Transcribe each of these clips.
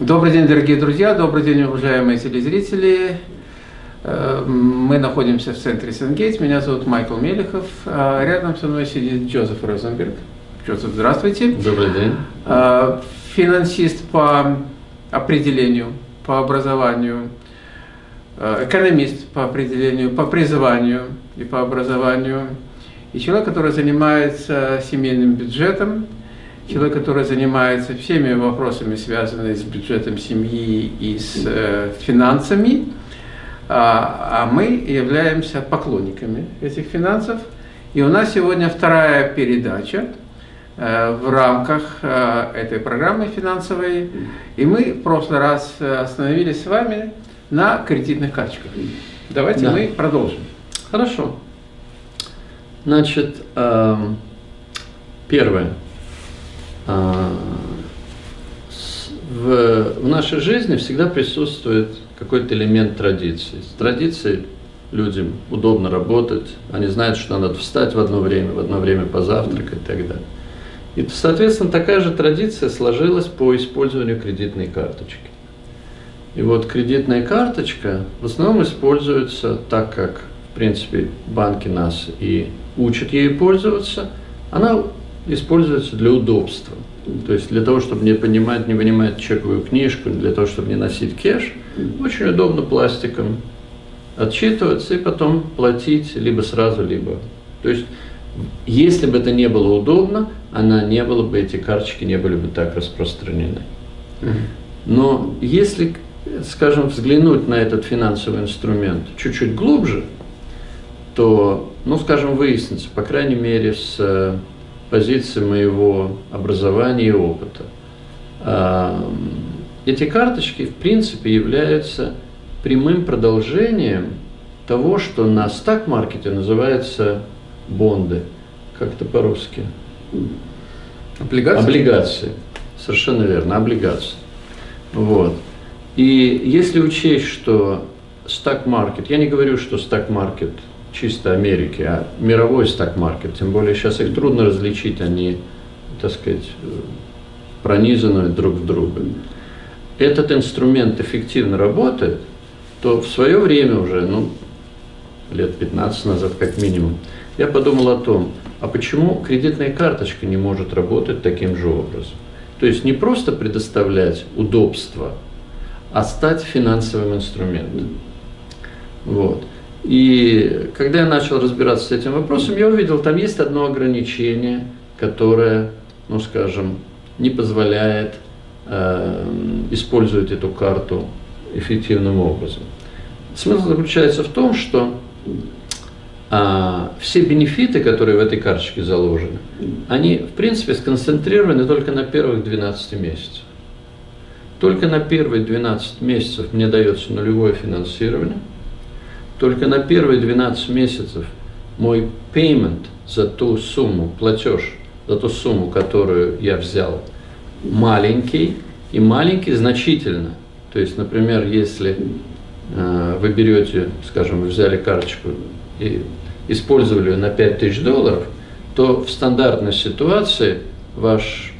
Добрый день, дорогие друзья, добрый день, уважаемые телезрители. Э, мы находимся в центре Сенгейтс. Меня зовут Майкл Мелехов. А рядом со мной сидит Джозеф Розенберг. Джозеф, здравствуйте. Добрый день. Э, финансист по определению, по образованию, э, экономист по определению, по призванию и по образованию. И человек, который занимается семейным бюджетом, человек, который занимается всеми вопросами, связанными с бюджетом семьи и с э, финансами, а, а мы являемся поклонниками этих финансов. И у нас сегодня вторая передача э, в рамках э, этой программы финансовой. И мы в прошлый раз остановились с вами на кредитных карточках. Давайте да. мы продолжим. Хорошо. Значит, э, первое. А, в, в нашей жизни всегда присутствует какой-то элемент традиции. С традицией людям удобно работать, они знают, что надо встать в одно время, в одно время позавтракать и так далее. И, соответственно, такая же традиция сложилась по использованию кредитной карточки. И вот кредитная карточка в основном используется так, как, в принципе, банки нас и учат ей пользоваться. Она используется для удобства. То есть для того, чтобы не понимать, не вынимать чековую книжку, для того, чтобы не носить кэш, очень удобно пластиком отчитываться и потом платить либо сразу, либо... То есть если бы это не было удобно, она не было бы, эти карточки не были бы так распространены. Но если, скажем, взглянуть на этот финансовый инструмент чуть-чуть глубже, то, ну, скажем, выяснится, по крайней мере, с позиции моего образования и опыта. А, эти карточки, в принципе, являются прямым продолжением того, что на стак-маркете называется бонды. Как это по-русски? Облигации? Облигации. Совершенно верно, облигации. Вот. И если учесть, что стак-маркет, я не говорю, что стак-маркет чисто Америки, а мировой стак-маркет, тем более сейчас их трудно различить, они, так сказать, пронизаны друг в друга. Этот инструмент эффективно работает, то в свое время уже, ну, лет 15 назад как минимум, я подумал о том, а почему кредитная карточка не может работать таким же образом? То есть не просто предоставлять удобство, а стать финансовым инструментом. Вот. И когда я начал разбираться с этим вопросом, я увидел, там есть одно ограничение, которое, ну скажем, не позволяет э, использовать эту карту эффективным образом. Смысл заключается в том, что а, все бенефиты, которые в этой карточке заложены, они, в принципе, сконцентрированы только на первых 12 месяцах. Только на первые 12 месяцев мне дается нулевое финансирование – только на первые 12 месяцев мой payment за ту сумму, платеж за ту сумму, которую я взял, маленький, и маленький значительно. То есть, например, если э, вы берете, скажем, вы взяли карточку и использовали ее на 5000 долларов, то в стандартной ситуации ваш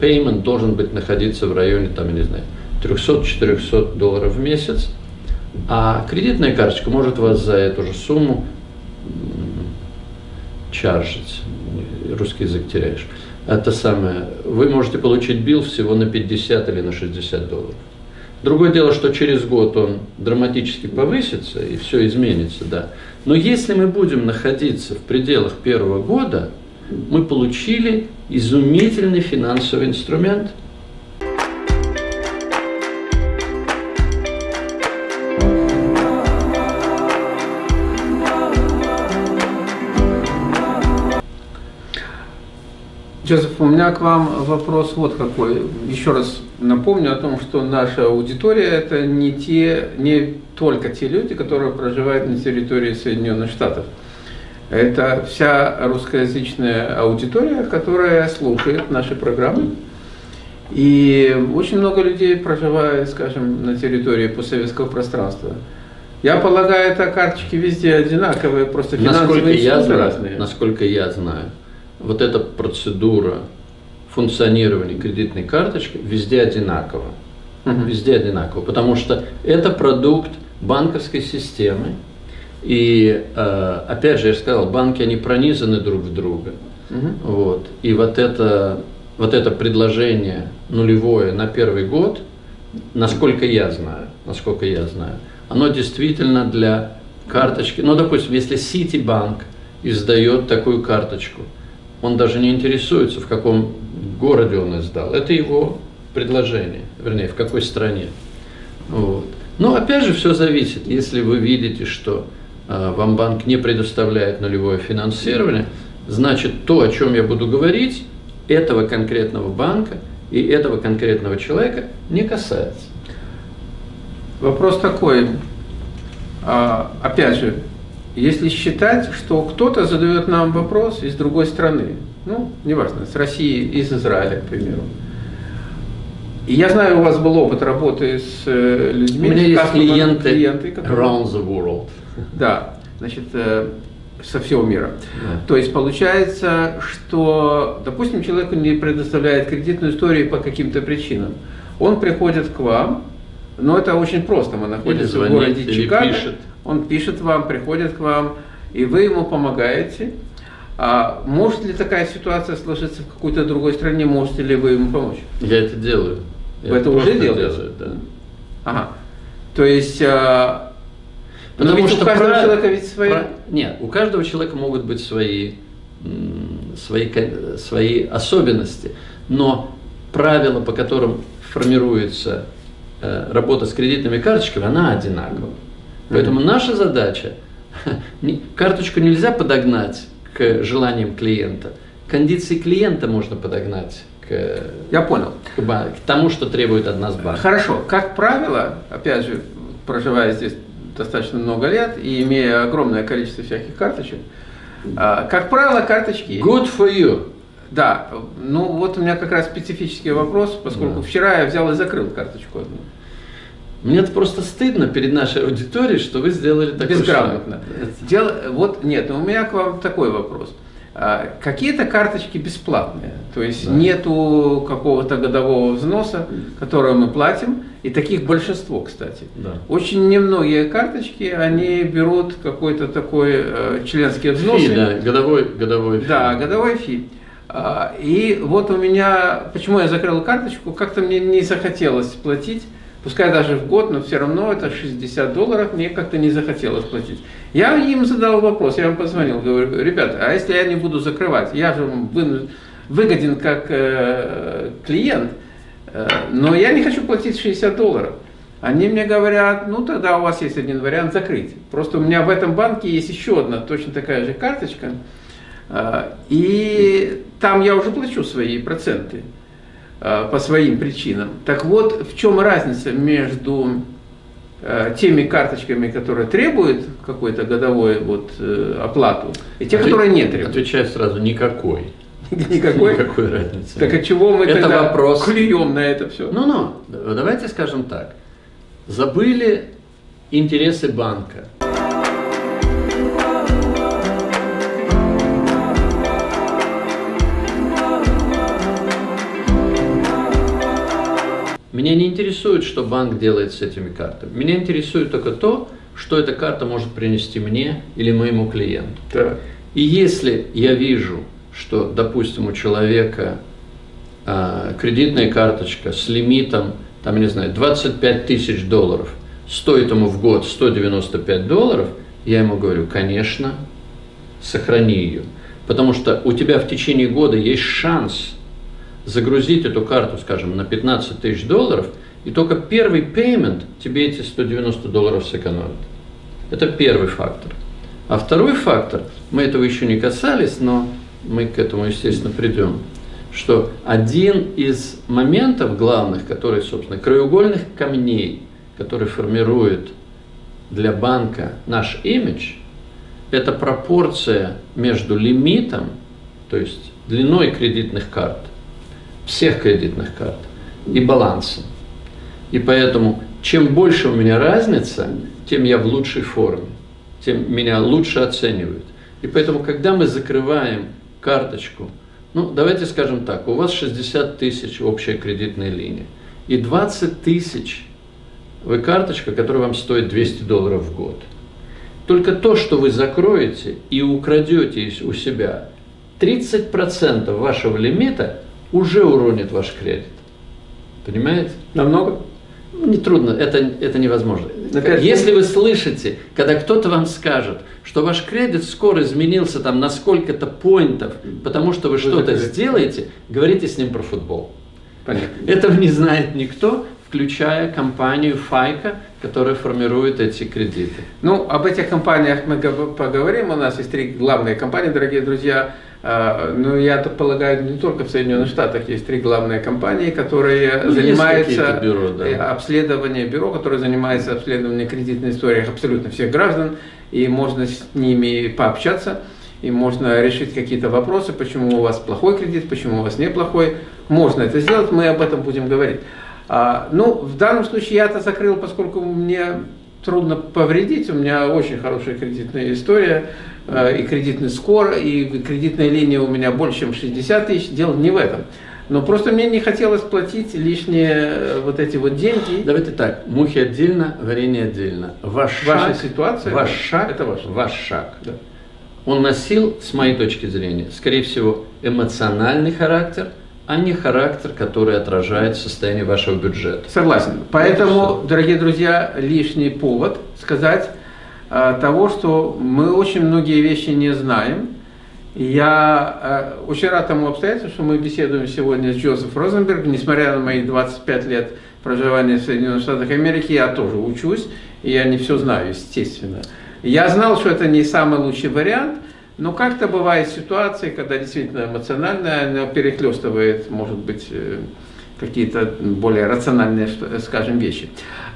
payment должен быть находиться в районе, там, я не знаю, 300-400 долларов в месяц, а кредитная карточка может вас за эту же сумму чаржить. Русский язык теряешь. Это самое. Вы можете получить билл всего на 50 или на 60 долларов. Другое дело, что через год он драматически повысится и все изменится, да. Но если мы будем находиться в пределах первого года, мы получили изумительный финансовый инструмент – Джозеф, у меня к вам вопрос вот какой. Еще раз напомню о том, что наша аудитория это не те, не только те люди, которые проживают на территории Соединенных Штатов. Это вся русскоязычная аудитория, которая слушает наши программы. И очень много людей проживает, скажем, на территории постсоветского пространства. Я полагаю, это карточки везде одинаковые, просто финансовые насколько я знаю, разные. Насколько я знаю, вот эта процедура функционирования кредитной карточки везде одинакова. Угу. Везде одинаково. Потому что это продукт банковской системы. И э, опять же, я сказал, банки, они пронизаны друг в друга. Угу. Вот. И вот это, вот это предложение нулевое на первый год, насколько я знаю, насколько я знаю, оно действительно для карточки. Ну, допустим, если Ситибанк издает такую карточку, он даже не интересуется, в каком городе он издал. Это его предложение, вернее, в какой стране. Вот. Но опять же все зависит. Если вы видите, что э, вам банк не предоставляет нулевое финансирование, значит то, о чем я буду говорить, этого конкретного банка и этого конкретного человека не касается. Вопрос такой, а, опять же, если считать, что кто-то задает нам вопрос из другой страны, ну, неважно, с России, из Израиля, к примеру, и я знаю, у вас был опыт работы с э, людьми. У меня есть клиенты, клиенты которые... around the world. Да, значит, э, со всего мира. Да. То есть получается, что, допустим, человеку не предоставляет кредитную историю по каким-то причинам. Он приходит к вам, но это очень просто. Мы находимся звонит, в городе Чикаго. Пишет. Он пишет вам, приходит к вам, и вы ему помогаете. А может ли такая ситуация сложиться в какой-то другой стране? Можете ли вы ему помочь? Я это делаю. Вы Я это уже делаете? Делаю, да. Ага. То есть... А... Потому что у каждого про... человека ведь свои... Про... Нет, у каждого человека могут быть свои, свои, свои особенности, но правила, по которым формируется работа с кредитными карточками, она одинакова. Поэтому наша задача, карточку нельзя подогнать к желаниям клиента, кондиции клиента можно подогнать к, Я понял. К, к тому, что требует от нас банк. Хорошо. Как правило, опять же, проживая здесь достаточно много лет и имея огромное количество всяких карточек, а, как правило, карточки... Good for you. Да. Ну, вот у меня как раз специфический вопрос, поскольку да. вчера я взял и закрыл карточку одну. Мне просто стыдно перед нашей аудиторией, что вы сделали такое. Безграмотно. Дело, вот нет, у меня к вам такой вопрос. А, какие-то карточки бесплатные, то есть да. нету какого-то годового взноса, который мы платим, и таких большинство, кстати. Да. Очень немногие карточки, они берут какой-то такой э, членский взнос. Фи, да, годовой, годовой фи. Да, годовой фи. А, и вот у меня, почему я закрыл карточку, как-то мне не захотелось платить пускай даже в год, но все равно это 60 долларов, мне как-то не захотелось платить. Я им задал вопрос, я им позвонил, говорю, ребята, а если я не буду закрывать, я же выгоден как э, клиент, э, но я не хочу платить 60 долларов. Они мне говорят, ну тогда у вас есть один вариант закрыть. Просто у меня в этом банке есть еще одна точно такая же карточка, и там я уже плачу свои проценты. Э, по своим причинам. Так вот, в чем разница между э, теми карточками, которые требуют какой-то годовой вот, э, оплату, и те, которые не требуют? Отвечаю сразу, никакой. Никакой? Никакой разницы. Так от чего мы это тогда вопрос... клюем на это все? Ну-ну, давайте скажем так. Забыли интересы банка. Меня не интересует, что банк делает с этими картами. Меня интересует только то, что эта карта может принести мне или моему клиенту. Да. И если я вижу, что, допустим, у человека э, кредитная карточка с лимитом, там, не знаю, 25 тысяч долларов, стоит ему в год 195 долларов, я ему говорю, конечно, сохрани ее. Потому что у тебя в течение года есть шанс загрузить эту карту, скажем, на 15 тысяч долларов, и только первый payment тебе эти 190 долларов сэкономит. Это первый фактор. А второй фактор, мы этого еще не касались, но мы к этому, естественно, придем, что один из моментов главных, который, собственно, краеугольных камней, который формирует для банка наш имидж, это пропорция между лимитом, то есть длиной кредитных карт, всех кредитных карт и балансом. И поэтому, чем больше у меня разница, тем я в лучшей форме, тем меня лучше оценивают. И поэтому, когда мы закрываем карточку, ну, давайте скажем так, у вас 60 тысяч общая кредитная линия, и 20 тысяч вы карточка, которая вам стоит 200 долларов в год. Только то, что вы закроете и украдете у себя, 30% вашего лимита уже уронит ваш кредит. Понимаете? Намного? Нетрудно, это, это невозможно. Опять Если вы слышите, когда кто-то вам скажет, что ваш кредит скоро изменился там на сколько-то поинтов, потому что вы что-то сделаете, говорите с ним про футбол. Понятно. Этого не знает никто, включая компанию Файка, которая формирует эти кредиты. Ну, об этих компаниях мы поговорим. У нас есть три главные компании, дорогие друзья. А, ну, я так полагаю, не только в Соединенных Штатах есть три главные компании, которые ну, занимаются бюро, да. Обследованием бюро, которые занимаются обследованием кредитной истории абсолютно всех граждан, и можно с ними пообщаться, и можно решить какие-то вопросы, почему у вас плохой кредит, почему у вас неплохой. Можно это сделать, мы об этом будем говорить. А, ну, в данном случае я это закрыл, поскольку мне трудно повредить, у меня очень хорошая кредитная история, Э, и кредитный скор, и кредитная линия у меня больше, чем 60 тысяч. Дело не в этом. Но просто мне не хотелось платить лишние э, вот эти вот деньги. Давайте так, мухи отдельно, варенье отдельно. Ваш Ваша шаг, ситуация, ваш шаг, это ваш, ваш шаг. Да. Он носил, с моей точки зрения, скорее всего, эмоциональный характер, а не характер, который отражает состояние вашего бюджета. Согласен. Поэтому, дорогие друзья, лишний повод сказать Э, того, что мы очень многие вещи не знаем. Я э, очень рад тому обстоятельству, что мы беседуем сегодня с Джозеф Розенберг. Несмотря на мои 25 лет проживания в Соединенных Штатах Америки, я тоже учусь, и я не все знаю, естественно. Я знал, что это не самый лучший вариант, но как-то бывают ситуации, когда действительно эмоционально она перехлестывает, может быть, э, какие-то более рациональные, скажем, вещи.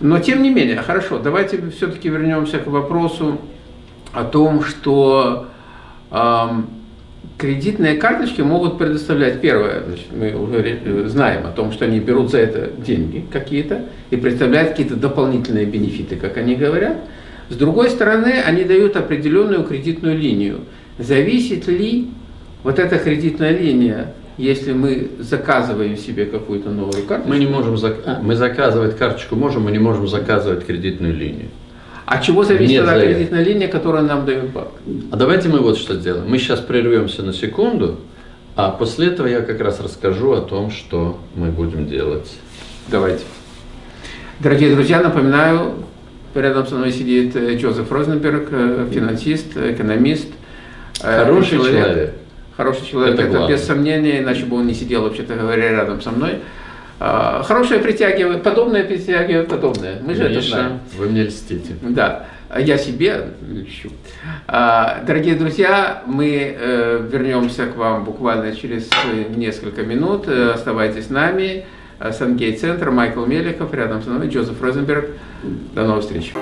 Но тем не менее, хорошо, давайте все-таки вернемся к вопросу о том, что эм, кредитные карточки могут предоставлять, первое, значит, мы уже знаем о том, что они берут за это деньги какие-то и представляют какие-то дополнительные бенефиты, как они говорят. С другой стороны, они дают определенную кредитную линию. Зависит ли вот эта кредитная линия если мы заказываем себе какую-то новую карточку. Мы не можем зак... а, мы заказывать карточку можем, мы не можем заказывать кредитную линию. А чего зависит эта кредитная линия, которую нам дает банк? А давайте мы вот что сделаем. Мы сейчас прервемся на секунду, а после этого я как раз расскажу о том, что мы будем делать. Давайте. Дорогие друзья, напоминаю, рядом со мной сидит э, Джозеф Розенберг, э, финансист, экономист. Э, Хороший человек. человек хороший человек, это, это без сомнения, иначе бы он не сидел, вообще-то говоря, рядом со мной. А, хорошее притягивает, подобное притягивает подобное. Мы же Миша, это знаем. Вы мне льстите. Да, я себе льщу. А, дорогие друзья, мы э, вернемся к вам буквально через несколько минут. Э, оставайтесь с нами. Сангейт-центр, Майкл Меликов, рядом со мной Джозеф Розенберг. До новых встреч.